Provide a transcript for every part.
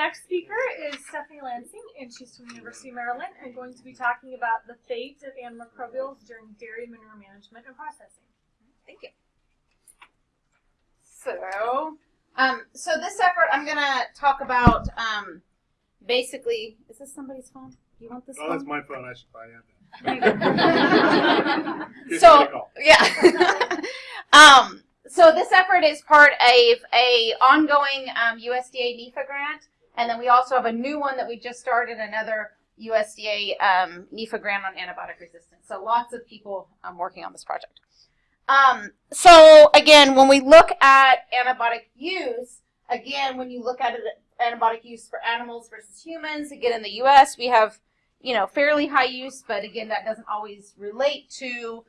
next speaker is Stephanie Lansing, and she's from University of Maryland, and going to be talking about the fate of antimicrobials during dairy manure management and processing. Thank you. So, um, so this effort, I'm going to talk about um, basically. Is this somebody's phone? You want this Oh, phone? that's my phone. I should probably have that. So- Yeah. um, so this effort is part of a ongoing um, USDA NIFA grant, and then we also have a new one that we just started, another USDA um, NIFA grant on antibiotic resistance. So lots of people um, working on this project. Um, so again, when we look at antibiotic use, again, when you look at it, antibiotic use for animals versus humans, again in the U.S. we have you know fairly high use, but again that doesn't always relate to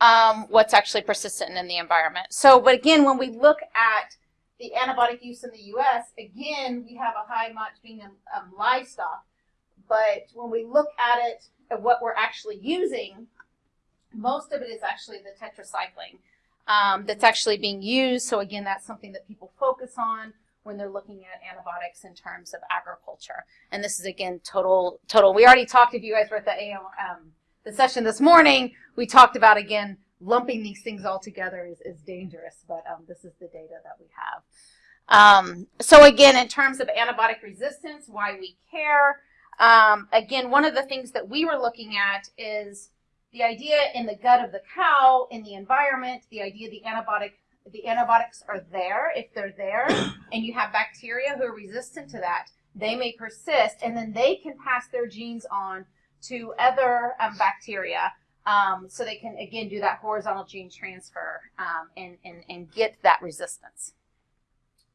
um, what's actually persistent in the environment. So, but again, when we look at the antibiotic use in the U.S., again, we have a high much being in um, livestock. But when we look at it, at what we're actually using, most of it is actually the tetracycline um, that's actually being used. So again, that's something that people focus on when they're looking at antibiotics in terms of agriculture. And this is again total total. We already talked if you guys were at the AM, um, the session this morning. We talked about again lumping these things all together is, is dangerous, but um, this is the data that we have. Um, so again, in terms of antibiotic resistance, why we care. Um, again, one of the things that we were looking at is the idea in the gut of the cow, in the environment, the idea the antibiotic the antibiotics are there. If they're there and you have bacteria who are resistant to that, they may persist and then they can pass their genes on to other um, bacteria um, so they can again do that horizontal gene transfer um, and, and, and get that resistance.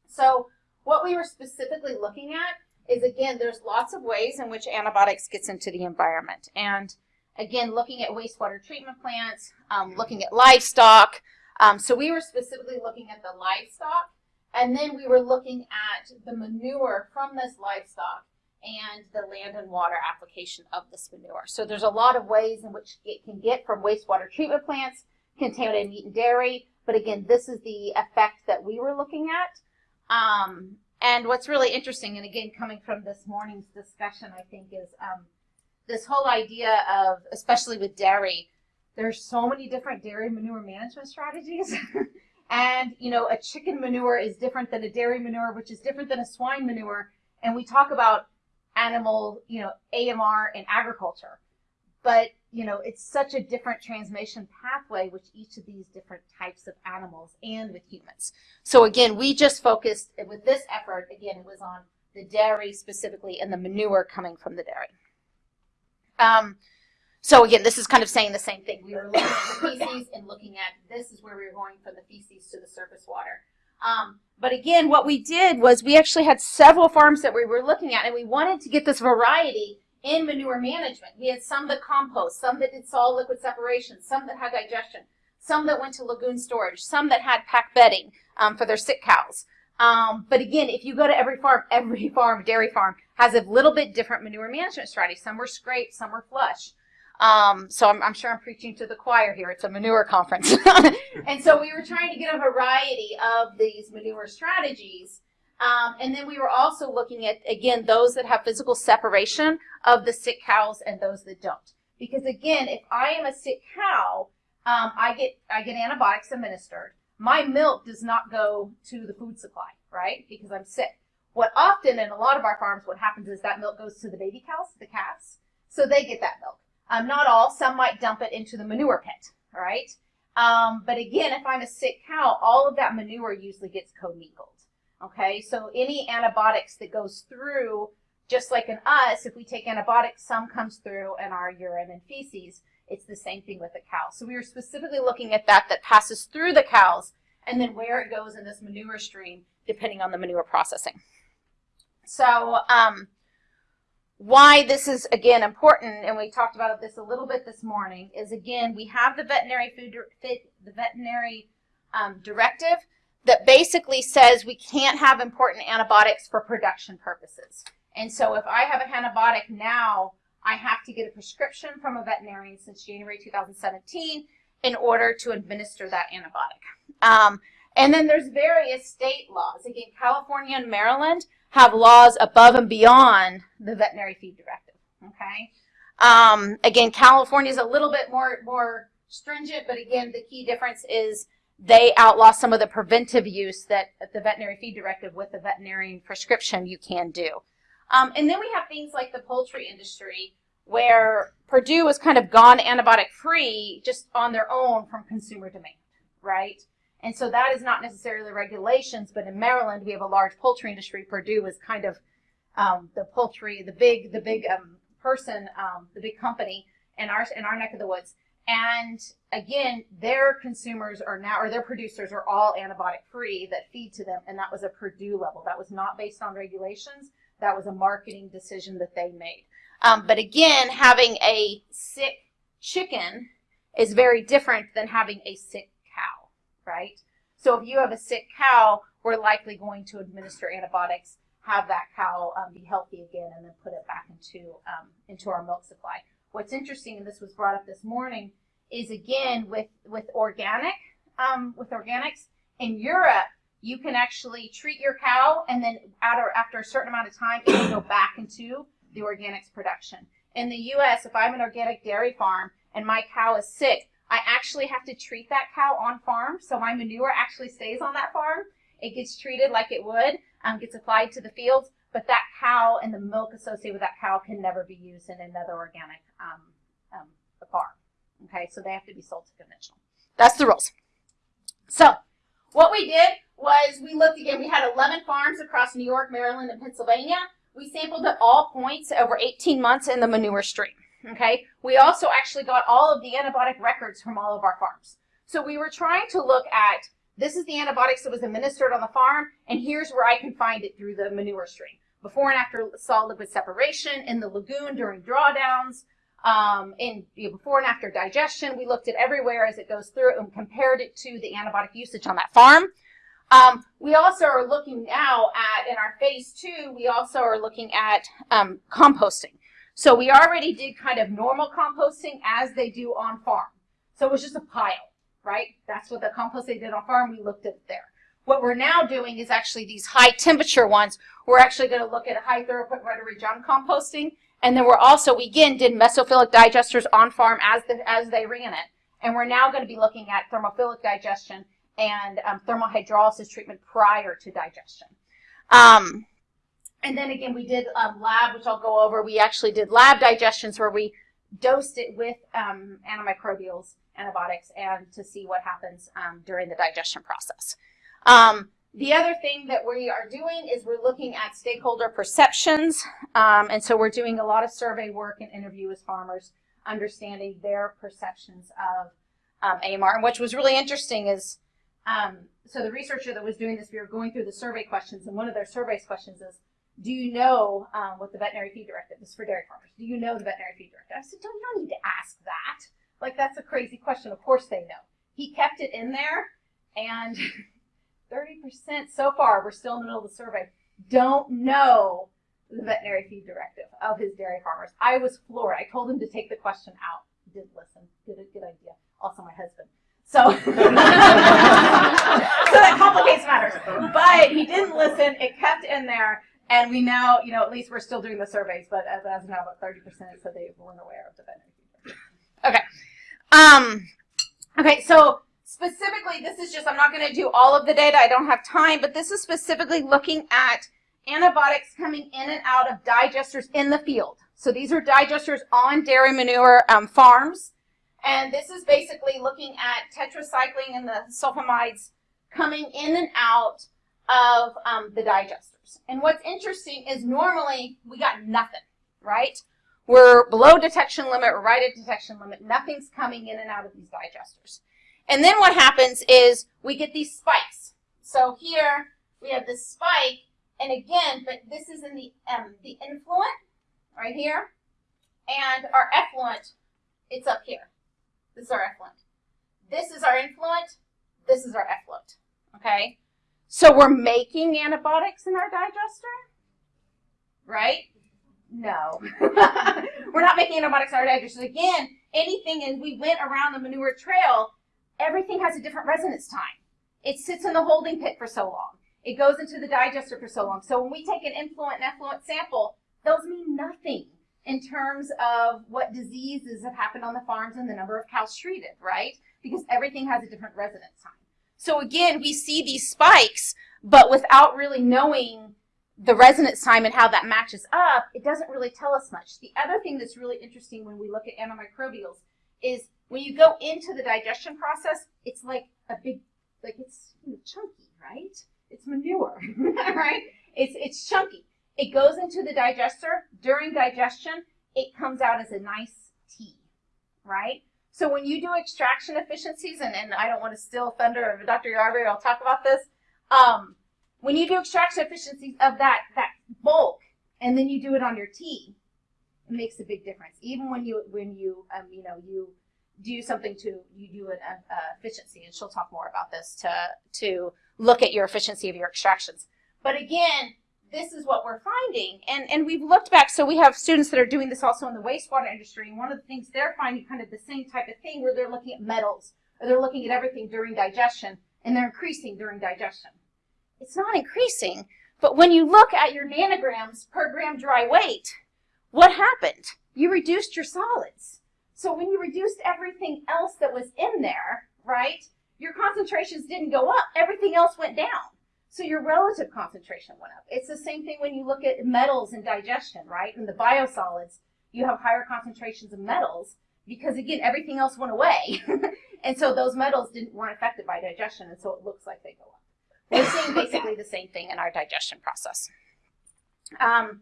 So what we were specifically looking at is again there's lots of ways in which antibiotics gets into the environment and again looking at wastewater treatment plants, um, looking at livestock. Um, so we were specifically looking at the livestock and then we were looking at the manure from this livestock and the land and water application of this manure. So there's a lot of ways in which it can get from wastewater treatment plants, contaminated meat and dairy, but again, this is the effect that we were looking at. Um, and what's really interesting, and again, coming from this morning's discussion, I think, is um, this whole idea of, especially with dairy, there's so many different dairy manure management strategies. and, you know, a chicken manure is different than a dairy manure, which is different than a swine manure. And we talk about animal, you know, AMR in agriculture. But, you know, it's such a different transmission pathway with each of these different types of animals and with humans. So again, we just focused with this effort, again, it was on the dairy specifically and the manure coming from the dairy. Um, so again, this is kind of saying the same thing. We were looking at the feces and looking at this is where we were going from the feces to the surface water. Um, but again, what we did was we actually had several farms that we were looking at, and we wanted to get this variety in manure management. We had some that compost, some that did solid liquid separation, some that had digestion, some that went to lagoon storage, some that had pack bedding um, for their sick cows. Um, but again, if you go to every farm, every farm, dairy farm, has a little bit different manure management strategy. Some were scraped, some were flush. Um, so I'm, I'm, sure I'm preaching to the choir here. It's a manure conference. and so we were trying to get a variety of these manure strategies. Um, and then we were also looking at, again, those that have physical separation of the sick cows and those that don't. Because again, if I am a sick cow, um, I get I get antibiotics administered. My milk does not go to the food supply, right? Because I'm sick. What often in a lot of our farms, what happens is that milk goes to the baby cows, the calves, so they get that milk. Um, not all, some might dump it into the manure pit, right? Um, but again, if I'm a sick cow, all of that manure usually gets commingled. Okay, so any antibiotics that goes through, just like in us, if we take antibiotics, some comes through in our urine and feces. It's the same thing with the cow. So we were specifically looking at that that passes through the cows and then where it goes in this manure stream, depending on the manure processing. So um, why this is again important, and we talked about this a little bit this morning, is again we have the veterinary food the veterinary um, directive that basically says we can't have important antibiotics for production purposes. And so if I have a antibiotic now, I have to get a prescription from a veterinarian since January 2017 in order to administer that antibiotic. Um, And then there's various state laws. Again, California and Maryland have laws above and beyond the veterinary feed directive. Okay. Um, again, California is a little bit more more stringent, but again, the key difference is they outlaw some of the preventive use that the veterinary feed directive with the veterinarian prescription you can do. Um, and then we have things like the poultry industry where Perdue has kind of gone antibiotic free just on their own from consumer demand, right? And so that is not necessarily regulations, but in Maryland we have a large poultry industry. Perdue is kind of um, the poultry, the big, the big um, person, um, the big company in our in our neck of the woods. And again, their consumers are now, or their producers are all antibiotic free that feed to them, and that was a Perdue level. That was not based on regulations. That was a marketing decision that they made. Um, but again, having a sick chicken is very different than having a sick right? So if you have a sick cow, we're likely going to administer antibiotics, have that cow um, be healthy again, and then put it back into um, into our milk supply. What's interesting, and this was brought up this morning, is again with with organic um, with organics in Europe, you can actually treat your cow, and then after after a certain amount of time, it will go back into the organics production. In the U.S., if I'm an organic dairy farm and my cow is sick, I actually have to treat that cow on farm, so my manure actually stays on that farm. It gets treated like it would, um, gets applied to the fields, but that cow and the milk associated with that cow can never be used in another organic um, um, farm. Okay, so they have to be sold to conventional. That's the rules. So, what we did was we looked again, we had 11 farms across New York, Maryland, and Pennsylvania. We sampled at all points over 18 months in the manure stream. Okay, we also actually got all of the antibiotic records from all of our farms. So we were trying to look at this is the antibiotics that was administered on the farm, and here's where I can find it through the manure stream. Before and after solid liquid separation in the lagoon during drawdowns, um, in you know, before and after digestion, we looked at everywhere as it goes through and compared it to the antibiotic usage on that farm. Um, we also are looking now at, in our phase two, we also are looking at um, composting. So we already did kind of normal composting as they do on farm. So it was just a pile, right? That's what the compost they did on farm, we looked at there. What we're now doing is actually these high temperature ones. We're actually going to look at high throughput rotary drum composting. And then we're also, we again, did mesophilic digesters on farm as, the, as they ran it. And we're now going to be looking at thermophilic digestion and um, thermal hydrolysis treatment prior to digestion. Um, and then again, we did um, lab, which I'll go over. We actually did lab digestions where we dosed it with um, antimicrobials, antibiotics, and to see what happens um, during the digestion process. Um, the other thing that we are doing is we're looking at stakeholder perceptions. Um, and so we're doing a lot of survey work and interview with farmers, understanding their perceptions of um, AMR. And which was really interesting is, so the researcher that was doing this, we were going through the survey questions, and one of their survey questions is, do you know um, what the veterinary feed directive is for dairy farmers? Do you know the veterinary feed directive? I said, don't, you don't need to ask that. Like, that's a crazy question. Of course they know. He kept it in there, and 30% so far, we're still in the middle of the survey, don't know the veterinary feed directive of his dairy farmers. I was floored. I told him to take the question out. He didn't listen. Good, good idea. Also, my husband. So, so that complicates matters. But he didn't listen. It kept in there. And we now, you know, at least we're still doing the surveys, but as, as now about 30% so they weren't aware of the directive. Okay. Um, okay, so specifically, this is just, I'm not going to do all of the data. I don't have time, but this is specifically looking at antibiotics coming in and out of digesters in the field. So these are digesters on dairy manure um, farms. And this is basically looking at tetracycline and the sulfamides coming in and out of um, the digesters. And what's interesting is normally we got nothing, right? We're below detection limit, we're right at detection limit. Nothing's coming in and out of these digesters. And then what happens is we get these spikes. So here we have this spike, and again, but this is in the um, the influent right here, and our effluent, it's up here. This is our effluent. This is our influent. This is our effluent. Okay, so we're making antibiotics in our digester, right? No, we're not making antibiotics in our digester. Again, anything, and we went around the manure trail everything has a different resonance time. It sits in the holding pit for so long. It goes into the digester for so long. So when we take an influent and effluent sample, those mean nothing in terms of what diseases have happened on the farms and the number of cows treated, right? Because everything has a different residence time. So again, we see these spikes, but without really knowing the resonance time and how that matches up, it doesn't really tell us much. The other thing that's really interesting when we look at antimicrobials is when you go into the digestion process, it's like a big, like it's chunky, right? It's manure, right? It's, it's chunky. It goes into the digester. During digestion, it comes out as a nice tea, right? So when you do extraction efficiencies, and, and I don't want to steal thunder of Dr. Yarber, I'll talk about this. Um, when you do extraction efficiencies of that, that bulk, and then you do it on your tea, it makes a big difference. Even when you, when you, um, you know, you do something to, you do an uh, efficiency, and she'll talk more about this to, to look at your efficiency of your extractions. But again, this is what we're finding. And, and we've looked back, so we have students that are doing this also in the wastewater industry, and one of the things they're finding kind of the same type of thing where they're looking at metals, or they're looking at everything during digestion, and they're increasing during digestion. It's not increasing, but when you look at your nanograms per gram dry weight, what happened? You reduced your solids. So when you reduced everything else that was in there, right, your concentrations didn't go up, everything else went down. So your relative concentration went up. It's the same thing when you look at metals and digestion, right? In the biosolids, you have higher concentrations of metals because again, everything else went away. and so those metals didn't weren't affected by digestion, and so it looks like they go up. We're seeing basically the same thing in our digestion process. Um,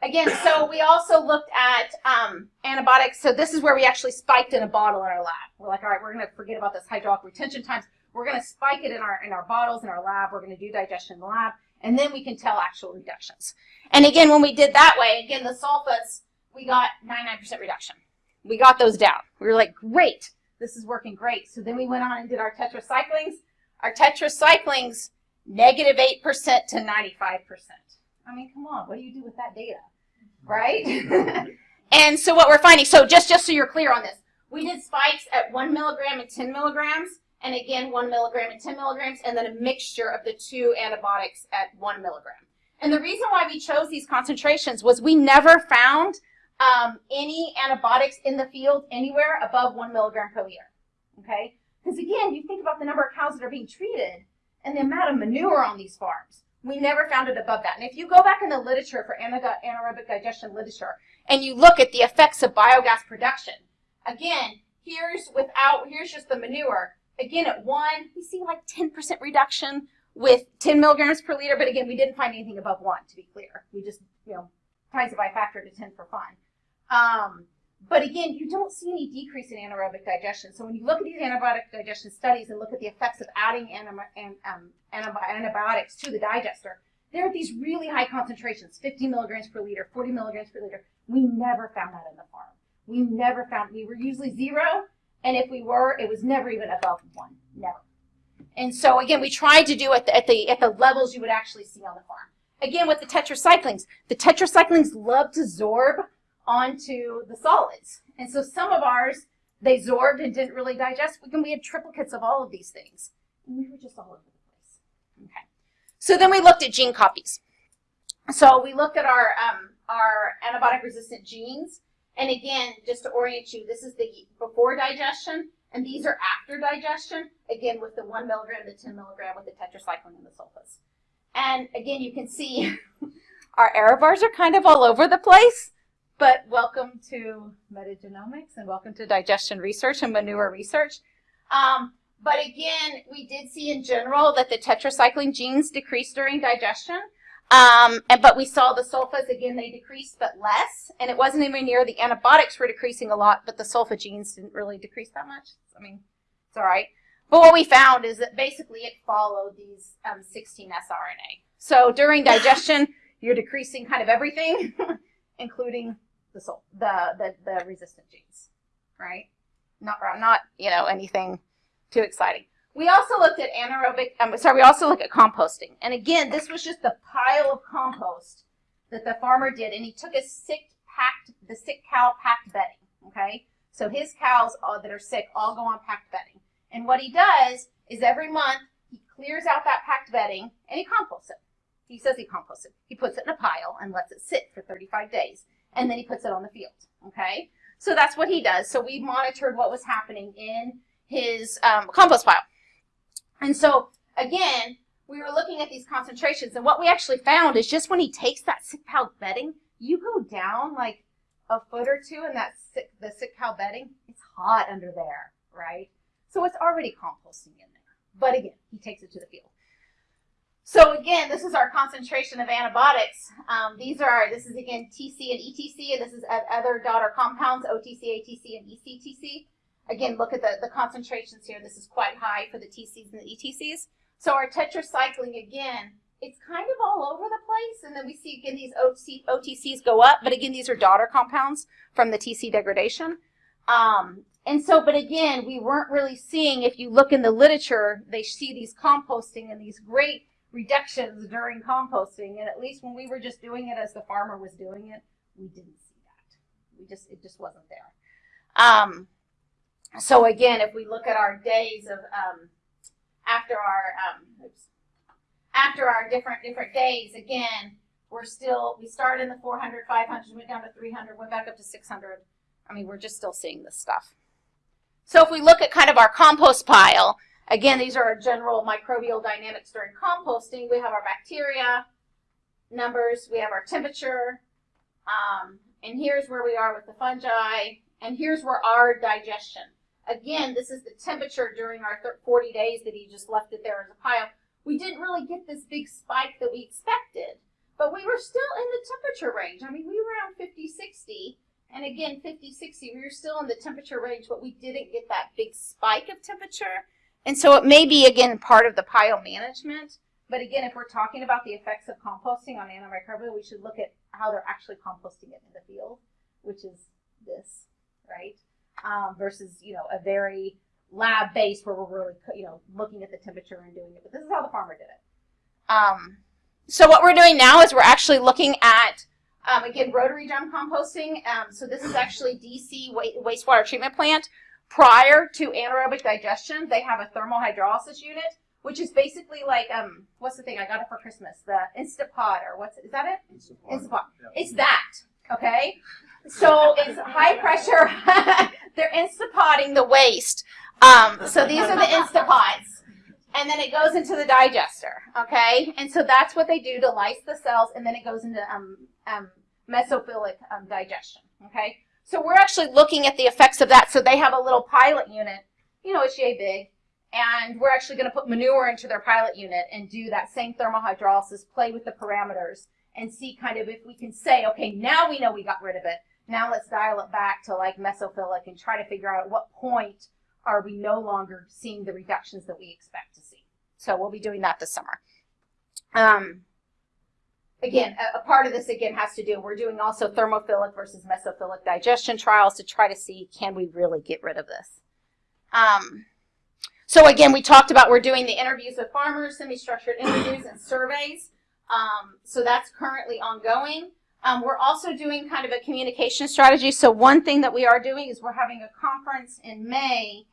again, so we also looked at um, antibiotics. So this is where we actually spiked in a bottle in our lab. We're like, all right, we're going to forget about this hydraulic retention times. We're going to spike it in our in our bottles in our lab. We're going to do digestion in the lab, and then we can tell actual reductions. And again, when we did that way, again the sulfates, we got 99% reduction. We got those down. We were like, great, this is working great. So then we went on and did our tetracyclines. Our tetracyclines, negative 8% to 95%. I mean, come on, what do you do with that data, right? and so what we're finding, so just, just so you're clear on this, we did spikes at 1 milligram and 10 milligrams, and again 1 milligram and 10 milligrams, and then a mixture of the two antibiotics at 1 milligram. And the reason why we chose these concentrations was we never found um, any antibiotics in the field anywhere above 1 milligram per liter, okay? Because again, you think about the number of cows that are being treated and the amount of manure on these farms. We never found it above that. And if you go back in the literature for anaerobic digestion literature and you look at the effects of biogas production, again, here's without, here's just the manure. Again, at one, we see like 10% reduction with 10 milligrams per liter, but again, we didn't find anything above one, to be clear. We just, you know, times it by a factor to 10 for fun. Um, but again, you don't see any decrease in anaerobic digestion. So when you look at these antibiotic digestion studies and look at the effects of adding um, antibiotics to the digester, they're at these really high concentrations, 50 milligrams per liter, 40 milligrams per liter. We never found that in the farm. We never found, we were usually zero, and if we were, it was never even above one, never. And so again, we tried to do it at the, at the levels you would actually see on the farm. Again, with the tetracyclines, the tetracyclines love to sorb onto the solids. And so some of ours, they sorbed and didn't really digest. And we had triplicates of all of these things. And we were just all over the place. Okay. So then we looked at gene copies. So we looked at our, um, our antibiotic resistant genes. And again, just to orient you, this is the before digestion, and these are after digestion, again with the 1 milligram, the 10 milligram with the tetracycline and the sulfas. And again, you can see our error bars are kind of all over the place, but welcome to metagenomics and welcome to digestion research and manure research. Um, but again, we did see in general that the tetracycline genes decreased during digestion. Um, and, but we saw the sulfas, again, they decreased, but less. And it wasn't even near the antibiotics were decreasing a lot, but the sulfa genes didn't really decrease that much. I mean, it's all right. But what we found is that basically it followed these um, 16 sRNA. So during digestion, you're decreasing kind of everything, including the, sul the, the, the resistant genes, right? Not, not, you know, anything too exciting. We also looked at anaerobic, um, sorry, we also looked at composting. And again, this was just the pile of compost that the farmer did. And he took a sick packed, the sick cow packed bedding, okay? So his cows all, that are sick all go on packed bedding. And what he does is every month he clears out that packed bedding and he composts it. He says he composts it. He puts it in a pile and lets it sit for 35 days. And then he puts it on the field. Okay? So that's what he does. So we monitored what was happening in his um, compost pile. And so, again, we were looking at these concentrations. And what we actually found is just when he takes that sick cow bedding, you go down like a foot or two in that sick, the sick cow bedding, it's hot under there, right? So it's already composting in there. But again, he takes it to the field. So again, this is our concentration of antibiotics. Um, these are, this is again TC and ETC, and this is other daughter compounds, OTC, ATC, and ECTC. Again, look at the, the concentrations here. This is quite high for the TCs and the ETCs. So our tetracycline, again, it's kind of all over the place. And then we see, again, these OTC, OTCs go up. But again, these are daughter compounds from the TC degradation. Um, and so, but again, we weren't really seeing, if you look in the literature, they see these composting and these great reductions during composting. And at least when we were just doing it as the farmer was doing it, we didn't see that. We just, it just wasn't there. Um, so again, if we look at our days of, um, after our, um, after our different, different days, again, we're still, we started in the 400, 500, went down to 300, went back up to 600. I mean, we're just still seeing this stuff. So if we look at kind of our compost pile, again, these are our general microbial dynamics during composting. We have our bacteria numbers, we have our temperature, um, and here's where we are with the fungi, and here's where our digestion. Again, this is the temperature during our 40 days that he just left it there as a pile. We didn't really get this big spike that we expected, but we were still in the temperature range. I mean, we were around 50, 60, and again, 50, 60, we were still in the temperature range, but we didn't get that big spike of temperature. And so it may be, again, part of the pile management. But again, if we're talking about the effects of composting on antimicrobial, we should look at how they're actually composting it in the field, which is this, right? Um, versus, you know, a very lab based where we're really, you know, looking at the temperature and doing it. But this is how the farmer did it. Um, so what we're doing now is we're actually looking at um, again, rotary drum composting. Um, so this is actually DC wa- wastewater treatment plant. Prior to anaerobic digestion, they have a thermal hydrolysis unit, which is basically like um, what's the thing I got it for Christmas? The Instapot or what's is that it? Instapot. It's that. Okay. So it's high pressure. They're instapotting the waste. Um, so these are the instapots and then it goes into the digester, okay? And so that's what they do to lyse the cells, and then it goes into um, um, mesophilic um, digestion, okay? So we're actually looking at the effects of that. So they have a little pilot unit, you know, it's yay big, and we're actually going to put manure into their pilot unit and do that same thermal hydrolysis, play with the parameters, and see kind of if we can say, okay, now we know we got rid of it. Now let's dial it back to like mesophilic and try to figure out at what point are we no longer seeing the reductions that we expect to see. So we'll be doing that this summer. Um, again, a, a part of this again has to do, we're doing also thermophilic versus mesophilic digestion trials to try to see can we really get rid of this. Um, so again, we talked about we're doing the interviews with farmers, semi-structured interviews and surveys. Um, so that's currently ongoing. Um, we're also doing kind of a communication strategy. So one thing that we are doing is we're having a conference in May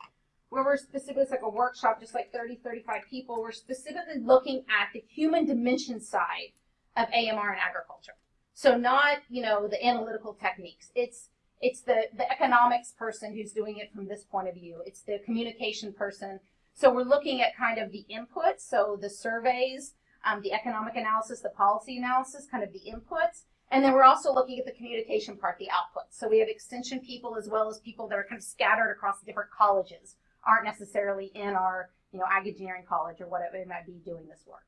where we're specifically, it's like a workshop, just like 30, 35 people. We're specifically looking at the human dimension side of AMR in agriculture. So not, you know, the analytical techniques. It's it's the, the economics person who's doing it from this point of view. It's the communication person. So we're looking at kind of the inputs, so the surveys, um, the economic analysis, the policy analysis, kind of the inputs. And then we're also looking at the communication part, the outputs. So we have extension people as well as people that are kind of scattered across different colleges, aren't necessarily in our, you know, ag engineering college or whatever it might be doing this work.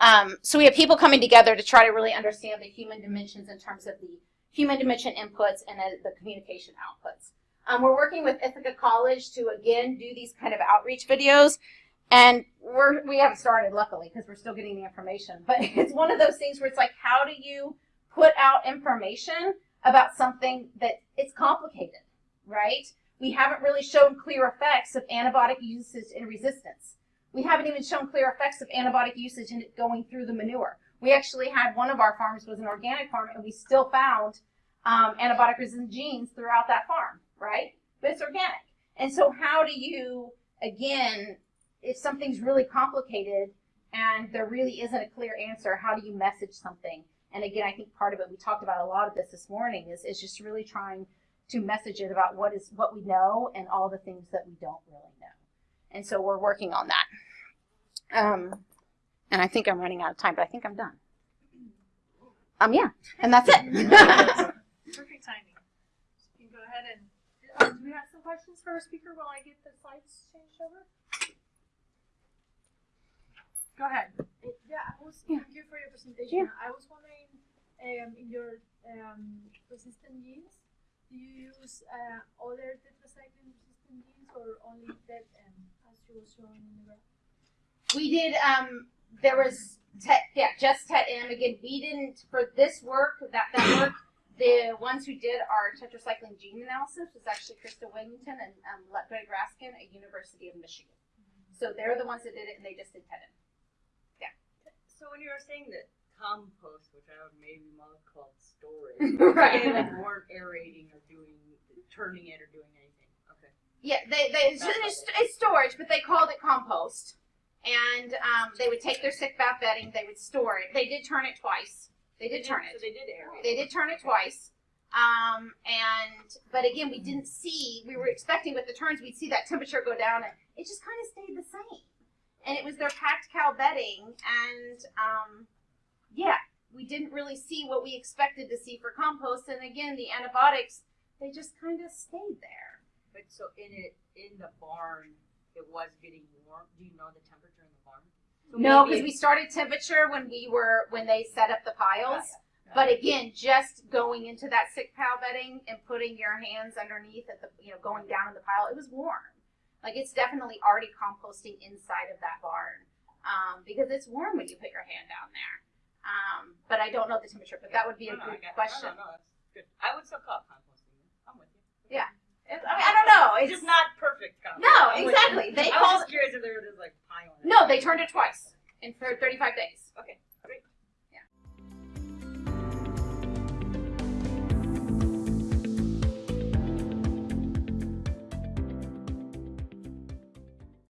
Um, so we have people coming together to try to really understand the human dimensions in terms of the human dimension inputs and the communication outputs. Um, we're working with Ithaca College to again do these kind of outreach videos, and we're we haven't started luckily because we're still getting the information. But it's one of those things where it's like, how do you put out information about something that it's complicated, right? We haven't really shown clear effects of antibiotic usage and resistance. We haven't even shown clear effects of antibiotic usage in it going through the manure. We actually had one of our farms was an organic farm, and we still found um, antibiotic resistant genes throughout that farm, right? But it's organic. And so, how do you, again, if something's really complicated, and there really isn't a clear answer. How do you message something? And again, I think part of it we talked about a lot of this this morning is is just really trying to message it about what is what we know and all the things that we don't really know. And so we're working on that. Um, and I think I'm running out of time, but I think I'm done. Um, yeah, and that's it. Perfect timing. You can go ahead and, uh, do we have some questions for our speaker while I get the slides changed over? Go ahead. Yeah, I was Yeah. thank you for your presentation. Yeah. I was wondering, um, in your um, resistant genes, do you use uh, other tetracycline resistant genes or only that um, as you were showing in the graph? we did um there was tet yeah just tet m again we didn't for this work that that work the ones who did our tetracycline gene analysis was actually krista Wigginton and um, greg raskin at university of michigan so they're the ones that did it and they just did tet m So when you were saying that compost, which I would maybe more call storage, Right. they like weren't aerating or doing, turning it or doing anything. Okay. yeah they, they it's, it's, it's storage but they called it compost and um, they would take their sick bath bedding they would store it they did turn it twice they did turn it So they did aerate. They did turn it twice. Um, and but again, we didn't see. We were expecting with the turns, we'd see that temperature go down, and it just kind of stayed the same. And it was their packed cow bedding, and um, yeah, we didn't really see what we expected to see for compost. And again, the antibiotics, they just kind of stayed there. But so in it, in the barn, it was getting warm. Do you know the temperature in the barn? So No, because we started temperature when we were when they set up the piles. But again, just going into that sick cow bedding and putting your hands underneath at the, you know, going down in the pile, it was warm. Like it's definitely already composting inside of that barn um, because it's warm when you put your hand down there. Um, but I don't know the temperature. But that would be a No, good question. No, no, that's good. I would still call it composting. I'm with you. Yeah. It's- I mean, I don't know. It's It's just not perfect composting. no, I'm exactly. They I was called curious if they were just like piling it. no. They turned it twice in 35 days. Okay.